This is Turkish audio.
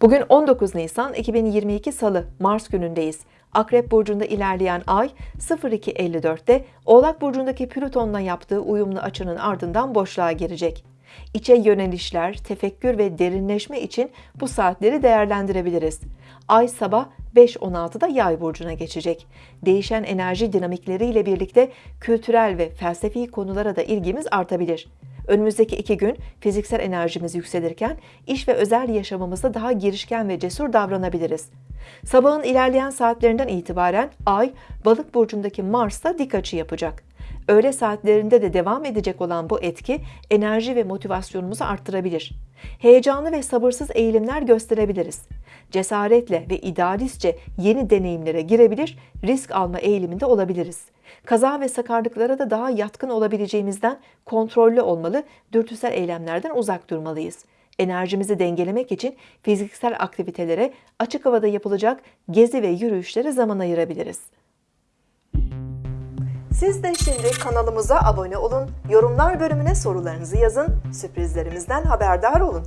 Bugün 19 Nisan 2022 Salı, Mars günündeyiz. Akrep Burcu'nda ilerleyen ay 02.54'te Oğlak Burcu'ndaki Plüton'la yaptığı uyumlu açının ardından boşluğa girecek. İçe yönelişler, tefekkür ve derinleşme için bu saatleri değerlendirebiliriz. Ay sabah 5.16'da Yay burcuna geçecek. Değişen enerji dinamikleriyle birlikte kültürel ve felsefi konulara da ilgimiz artabilir. Önümüzdeki iki gün fiziksel enerjimiz yükselirken iş ve özel yaşamımızda daha girişken ve cesur davranabiliriz. Sabahın ilerleyen saatlerinden itibaren Ay, Balık burcundaki Mars'ta dik açı yapacak. Öğle saatlerinde de devam edecek olan bu etki enerji ve motivasyonumuzu arttırabilir. Heyecanlı ve sabırsız eğilimler gösterebiliriz. Cesaretle ve idealistçe yeni deneyimlere girebilir, risk alma eğiliminde olabiliriz. Kaza ve sakarlıklara da daha yatkın olabileceğimizden kontrollü olmalı, dürtüsel eylemlerden uzak durmalıyız. Enerjimizi dengelemek için fiziksel aktivitelere, açık havada yapılacak gezi ve yürüyüşlere zaman ayırabiliriz. Siz de şimdi kanalımıza abone olun, yorumlar bölümüne sorularınızı yazın, sürprizlerimizden haberdar olun.